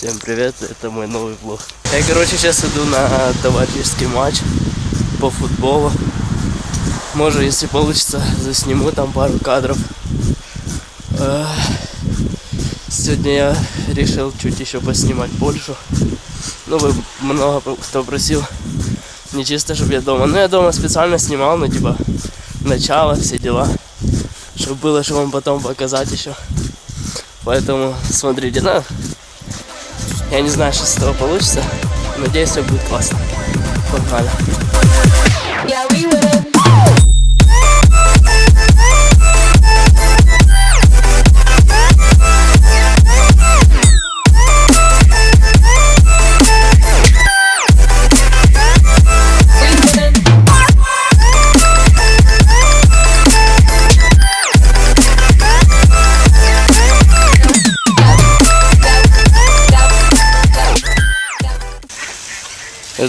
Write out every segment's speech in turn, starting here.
Всем привет, это мой новый влог. Я, короче, сейчас иду на товарищеский матч по футболу. Может, если получится, засниму там пару кадров. Э, Сегодня я решил чуть еще поснимать Польшу. Ну, вы много кто просил. Не чисто, чтобы я дома. Ну, я дома специально снимал, ну, типа, начало, все дела. Чтобы было, что вам потом показать еще. Поэтому смотрите, ну, я не знаю, что с этого получится. Надеюсь, все будет классно. Погнали. Yeah, we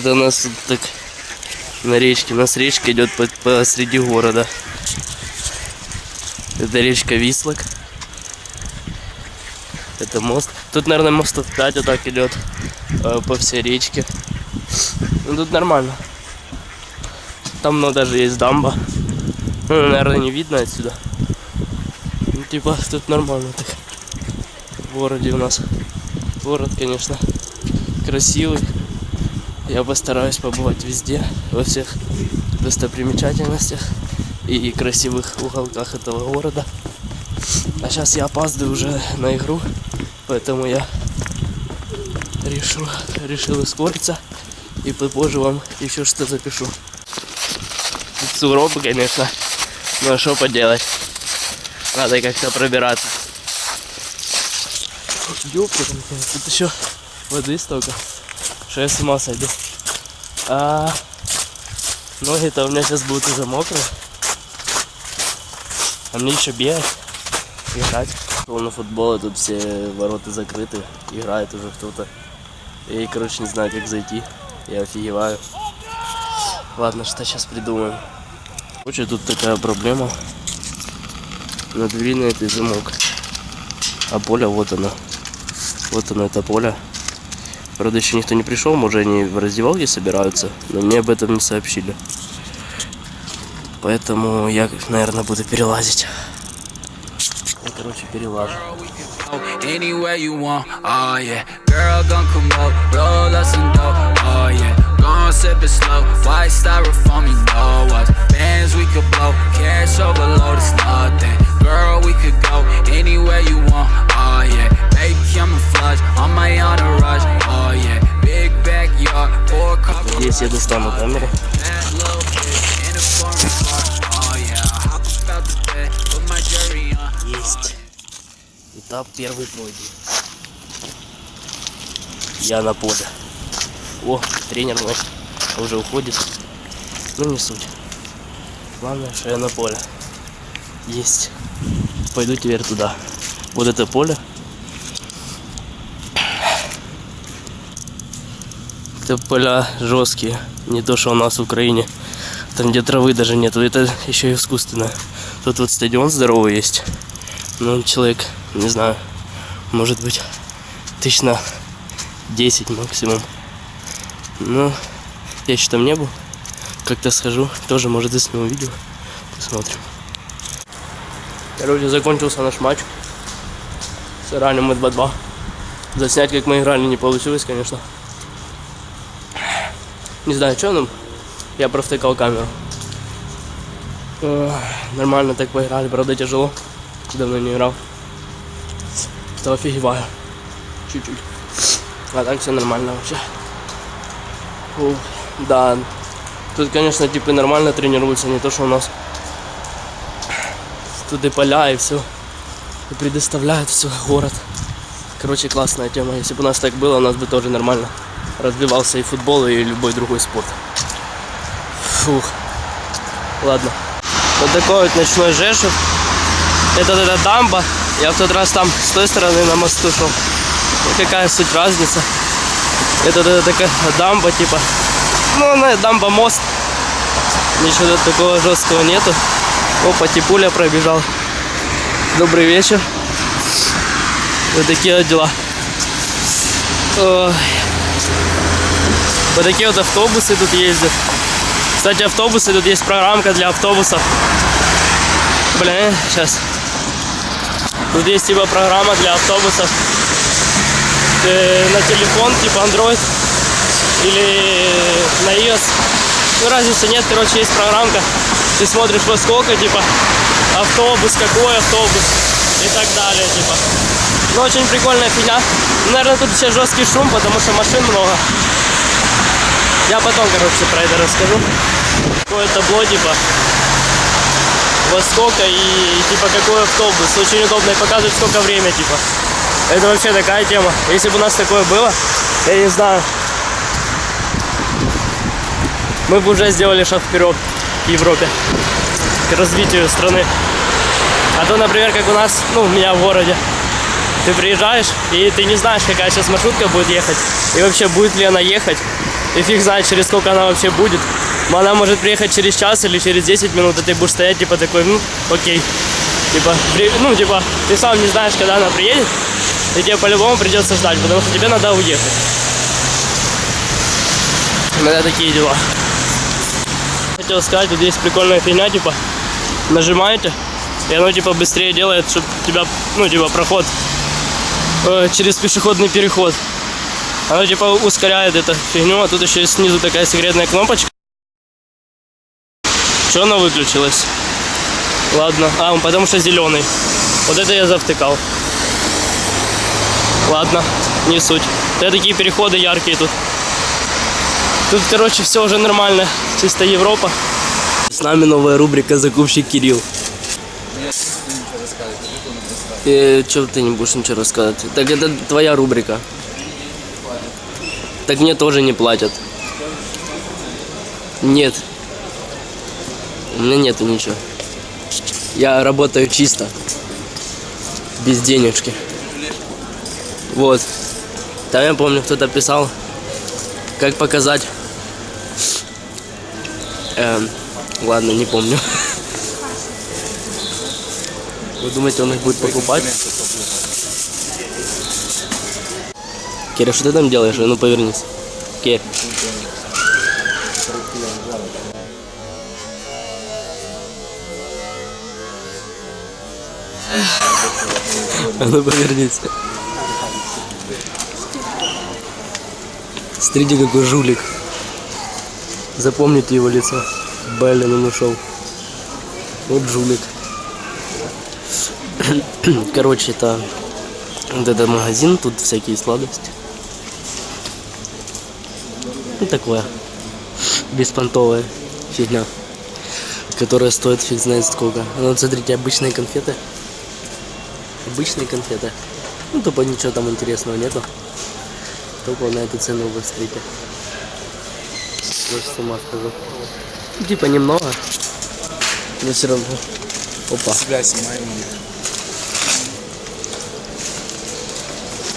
Это нас так на речке. У нас речка идет по- посреди города. Это речка Вислок. Это мост. Тут, наверное, мостов 5 вот так идет э, по всей речке. Ну тут нормально. Там ну, даже есть дамба. Ну, наверное, не видно отсюда. Ну, типа, тут нормально так. В городе у нас. Город, конечно, красивый. Я постараюсь побывать везде, во всех достопримечательностях и красивых уголках этого города. А сейчас я опаздываю уже на игру, поэтому я решил, решил ускориться и попозже вам еще что запишу. Сугробы, конечно, но что поделать. Надо как-то пробираться. Ёпта, тут еще воды столько что я с ума сойду. А ноги-то у меня сейчас будут уже мокрые. А мне еще бегать, играть. На футбол, тут все ворота закрыты, играет уже кто-то. И, короче, не знаю, как зайти. Я офигеваю. Ладно, что сейчас придумаем. Короче, тут такая проблема. На двери на этой замок. А поле вот оно. Вот оно, это поле. Правда, еще никто не пришел, может они в раздевалке собираются, но мне об этом не сообщили. Поэтому я, наверное, буду перелазить. Я, короче, перелажу. Anywhere you want, oh yeah. Girl, gon' come up, roll us some dough, oh yeah. Gon' sip it slow, white styrofoam, you know us. Bands we could blow, cash overload, it's nothing. Первый пройден. Я на поле. О, тренер мой уже уходит. Ну не суть. Главное, что я на поле. Есть. Пойду теперь туда. Вот это поле. Это поля жесткие. Не то, что у нас в Украине. Там, где травы даже нету. Это еще и искусственно. Тут вот стадион здоровый есть. Ну, человек, не знаю, может быть, тысяч на 10 максимум. Ну, я еще там не был. Как-то схожу, тоже, может, засниму видео. Посмотрим. Короче, закончился наш матч. Сыграли мы 2-2. Заснять, как мы играли, не получилось, конечно. Не знаю, что нам. Я провтыкал камеру. Нормально так поиграли, правда тяжело. Давно не играл. Что офигеваю. Чуть-чуть. А так все нормально вообще. Фу, да. Тут, конечно, типы нормально тренируются, не то, что у нас. Тут и поля, и все. И предоставляют все, город. Короче, классная тема. Если бы у нас так было, у нас бы тоже нормально развивался и футбол, и любой другой спорт. Фух. Ладно. Вот такой вот ночной Жешев. Это эта дамба. Я в тот раз там с той стороны на мосту шел. Ну, какая суть разница. Это эта такая дамба типа. Ну, она дамба мост. Ничего такого жесткого нету. Опа, типуля пробежал. Добрый вечер. Вот такие вот дела. Ой. Вот такие вот автобусы тут ездят. Кстати, автобусы, тут есть программка для автобусов. Блин, сейчас. Тут есть типа программа для автобусов. Э, на телефон, типа Android или на iOS. Ну, разницы нет, короче, есть программка. Ты смотришь во сколько, типа, автобус, какой автобус и так далее, типа. Ну, очень прикольная фигня. Ну, Наверное, тут сейчас жесткий шум, потому что машин много. Я потом, короче, про это расскажу. Какое табло, типа, во сколько и, типа, какой автобус. Очень удобно и показывает, сколько время, типа. Это вообще такая тема. Если бы у нас такое было, я не знаю, мы бы уже сделали шаг вперед к Европе, к развитию страны. А то, например, как у нас, ну, у меня в городе, ты приезжаешь, и ты не знаешь, какая сейчас маршрутка будет ехать, и вообще будет ли она ехать, и фиг знает, через сколько она вообще будет. Она может приехать через час или через 10 минут, и ты будешь стоять, типа, такой, ну, окей. Типа, ну, типа, ты сам не знаешь, когда она приедет, и тебе по-любому придется ждать, потому что тебе надо уехать. Меня такие дела. Хотел сказать, тут есть прикольная фигня, типа, нажимаете, и оно, типа, быстрее делает, чтобы тебя, ну, типа, проход э, через пешеходный переход. Оно, типа, ускоряет эту фигню, а тут еще снизу такая секретная кнопочка. Что она выключилась? Ладно, а, потому что зеленый. Вот это я завтыкал. Ладно, не суть. Это такие переходы яркие тут. Тут, короче, все уже нормально. Чисто Европа. С нами новая рубрика «Закупщик Кирилл». Э, Че ты не будешь ничего рассказывать? Так это твоя рубрика. Так мне тоже не платят. Нет. У меня нету ничего. Я работаю чисто. Без денежки. Вот. Там я помню, кто-то писал, как показать. Эм, ладно, не помню. Вы думаете, он их будет покупать? Киря, что ты там делаешь? А Ну повернись. Кирь. А ну повернись. Смотрите, какой жулик. Запомните его лицо. Блин, он ушел. Вот жулик. Короче, это вот этот магазин, тут всякие сладости. Ну, такое. Беспонтовая фигня. Которая стоит фиг знает сколько. Ну, вот смотрите, обычные конфеты. Обычные конфеты. Ну, тупо ничего там интересного нету. Только на эту цену вы смотрите. Просто с ума схожу. Ну, Типа немного. Но все равно. Опа. Себя снимаем.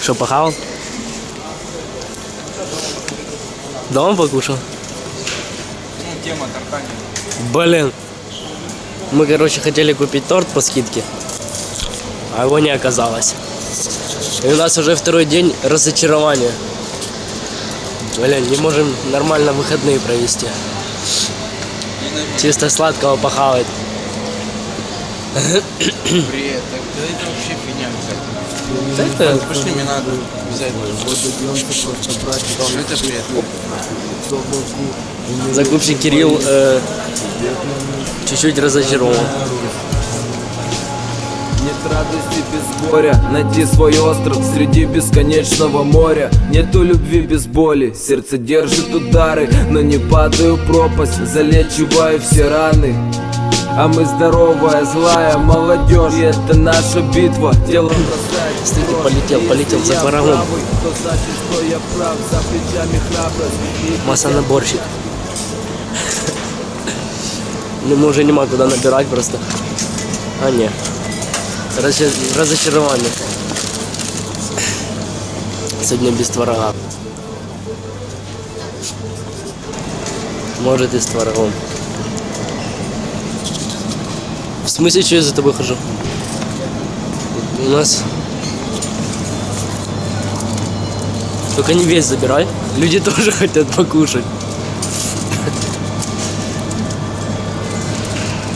Что, похавал? Дома покушал? Ну, тема таркани. Блин. Мы, короче, хотели купить торт по скидке, а его не оказалось. И у нас уже второй день разочарования. Блин, не можем нормально выходные провести. Чисто сладкого похавать. Бред. Так, да это вообще фигня какая-то. Это Пошли, мне надо взять. Что это бред? закупщик Кирилл э, чуть-чуть разочарован. Нет радости без горя. Найти свой остров среди бесконечного моря. Нету любви без боли Сердце держит удары. Но не падаю в пропасть Залечиваю все раны. А мы здоровая, злая молодежь. И это наша битва. Тело дрожь. полетел, полетел за И Массонаборщик. Ну, мы уже нема куда набирать просто. А, не. Разочар- Разочарование. Сегодня без творога. Может и с творогом. В смысле, что я за тобой хожу? У нас Только не весь забирай. Люди тоже хотят покушать.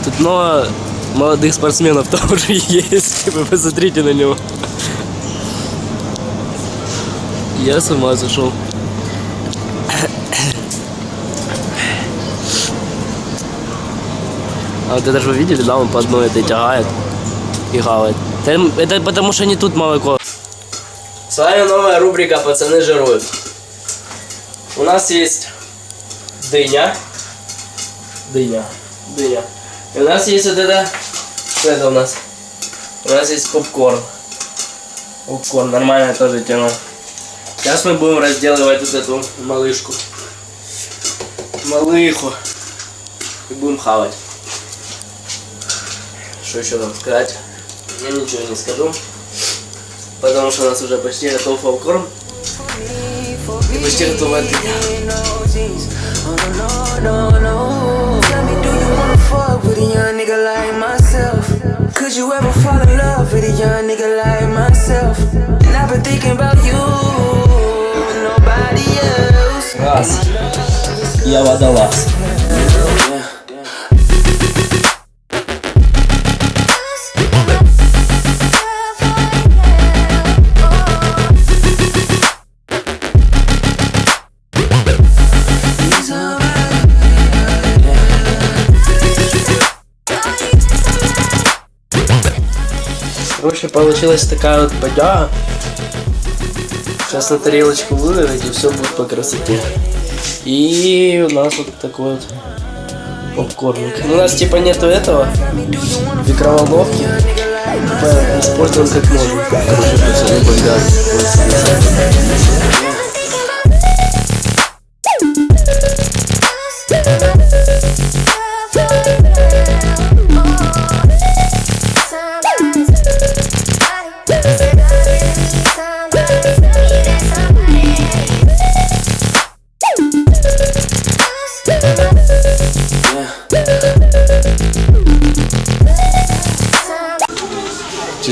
Тут много молодых спортсменов тоже есть. Вы посмотрите на него. Я с ума сошел. А вот это же вы видели, да, он по одной этой тягает и хавает. Это, потому что не тут молоко. С вами новая рубрика «Пацаны жируют». У нас есть дыня. Дыня. Дыня. И у нас есть вот это... Что это у нас? У нас есть попкорн. Попкорн, нормальная тоже тема. Сейчас мы будем разделывать вот эту малышку. Малыху. И будем хавать. Что еще нам сказать? Я ничего не скажу. Потому что у нас уже почти готов попкорн. И почти готова дыня. Could you ever fall in love with a young nigga like myself? And I've been thinking about you, nobody else. Раз. Я водолаз. Короче, получилась такая вот бодяга. Сейчас на тарелочку выложить и все будет по красоте. И у нас вот такой вот попкорник. Ну, у нас типа нету этого микроволновки. Типа используем как можем. Короче, пацаны, бомбят.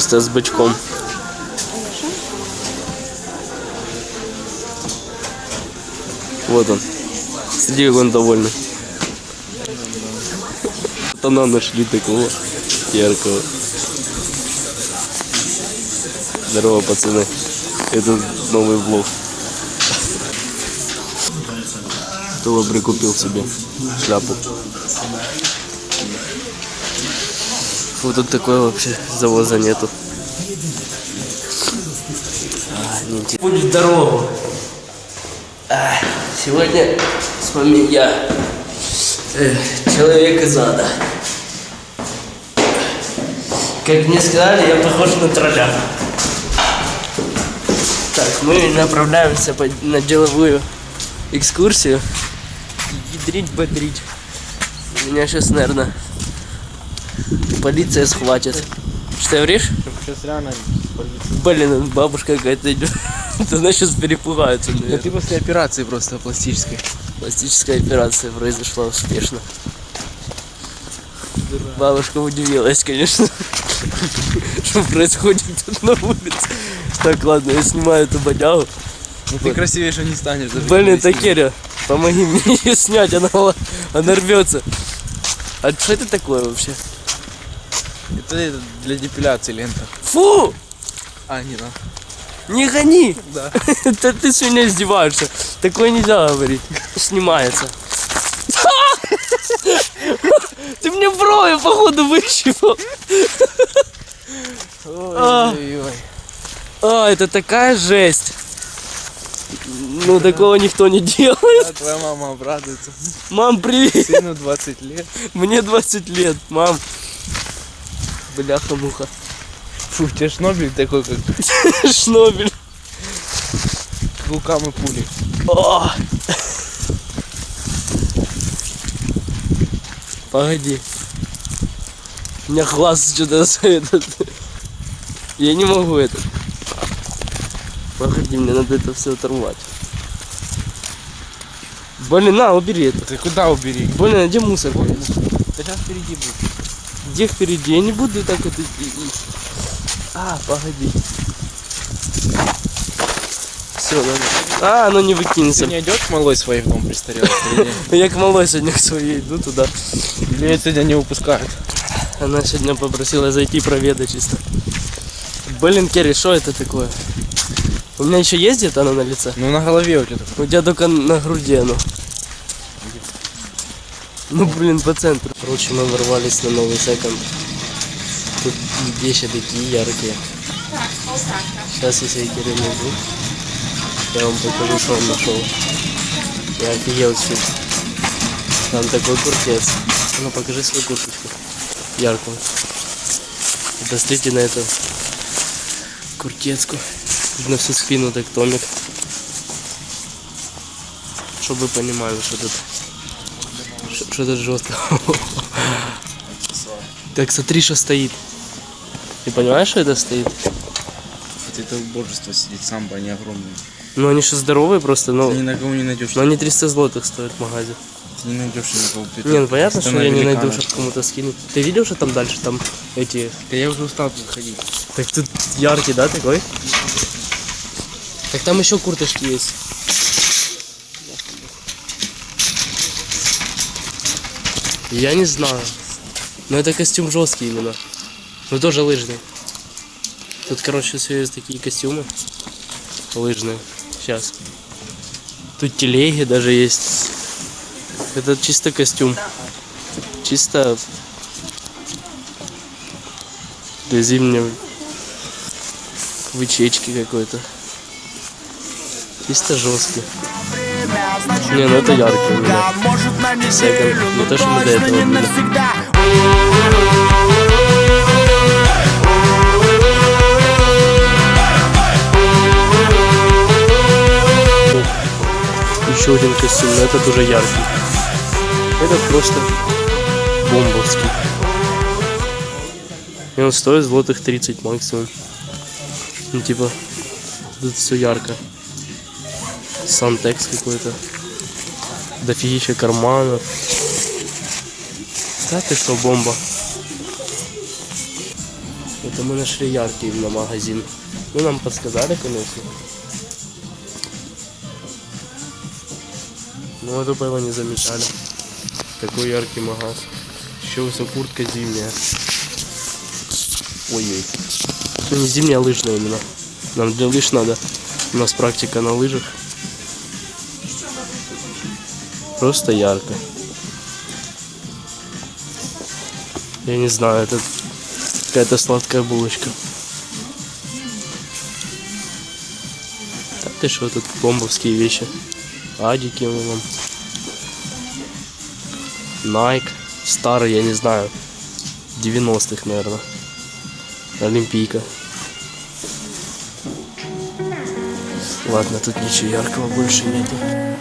Чисто с бычком. Вот он. Сиди, как он довольный. Это нам нашли такого яркого. Здорово, пацаны. Это новый влог. Кто прикупил себе шляпу? Фу, тут такое вообще завоза нету. А. Путь в дорогу. А, сегодня с вами я, э, человек из ада. Как мне сказали, я похож на тролля. Так, мы направляемся по- на деловую экскурсию. Ядрить, бодрить. Меня сейчас, наверное, полиция схватит. Что ты говоришь? Сейчас реально... Блин, бабушка какая-то идет. Она сейчас перепугается. Да наверное. ты после операции просто пластической. Пластическая операция произошла успешно. Бабушка удивилась, конечно, что происходит тут на улице. Так, ладно, я снимаю эту бодягу. Ну ты красивее не станешь даже. Блин, Такеря, помоги мне ее снять, она, она рвется. А что это такое вообще? Это, для депиляции лента. Фу! А, не, да. Не гони! Да. Это ты с меня издеваешься. Такое нельзя говорить. Снимается. Ты мне брови, походу, выщипал. А. Ой-ой-ой. А, это такая жесть. Ну, такого никто не делает. А твоя мама обрадуется. Мам, привет. Сыну 20 лет. Мне 20 лет, мам. Бляха-муха. Фу, у тебя шнобель такой, как Шнобель. лукам и пули. Погоди. У меня глаз что-то этот. Я не могу это. Погоди, мне надо это все оторвать. Блин, на, убери это. Ты куда убери? Блин, а где мусор? Да сейчас впереди будет. Где впереди? Я не буду так это... А, погоди. Все, надо. А, ну не выкинься. Ты не идешь к малой своей в дом престарелых? Я к малой сегодня к своей иду туда. Или ее сегодня не выпускают? Она сегодня попросила зайти проведать чисто. Блин, Керри, что это такое? У меня еще есть где-то оно на лице? Ну на голове у тебя. У тебя только на груди оно. Ну блин, по центру. Короче, мы ворвались на новый секонд. Тут вещи такие яркие. Сейчас если я Кирилл найду, я вам покажу, что он нашел. Я офигел чуть. Там такой куртец. Ну покажи свою курточку. Яркую. Посмотрите на эту куртецку. На всю спину так томик. Чтобы вы понимали, что тут что, что тут жестко. Так смотри, что стоит. Ты понимаешь, что это стоит? Это божество сидит, самбо, они огромные. Ну они же здоровые просто, но, Ты ни на кого не найдешь. но они 300 злотых стоят в магазе. Ты не найдешь ни на кого. Ты Не, ну понятно, что я не найду, чтобы кому-то скинуть. Ты видел, что там дальше, там эти... Да я уже устал тут ходить. Так тут яркий, да, такой? Так там еще курточки есть. Я не знаю. Но это костюм жесткий именно. Но тоже лыжный. Тут, короче, все есть такие костюмы. Лыжные. Сейчас. Тут телеги даже есть. Это чисто костюм. Чисто для зимнего вычечки какой-то. Чисто жесткий. Не, ну это яркий. Секонд. Не то, что мы до этого были. Еще один костюм, но этот уже яркий. Этот просто бомбовский. И он стоит злотых 30 максимум. Ну типа, тут все ярко. Сантекс какой-то. Дофигища карманов. Да ты что, бомба. Это мы нашли яркий именно магазин. Ну, нам подсказали, конечно. Ну, это было не замечали. Такой яркий магаз. Еще вся куртка зимняя. Ой-ой. Ну, не зимняя, а лыжная именно. Нам для лыж надо. У нас практика на лыжах. Просто ярко. Я не знаю, это какая-то сладкая булочка. Так ты что, тут бомбовские вещи. Адики вон. Nike. Старый, я не знаю. 90-х, наверное. Олимпийка. Ладно, тут ничего яркого больше нету.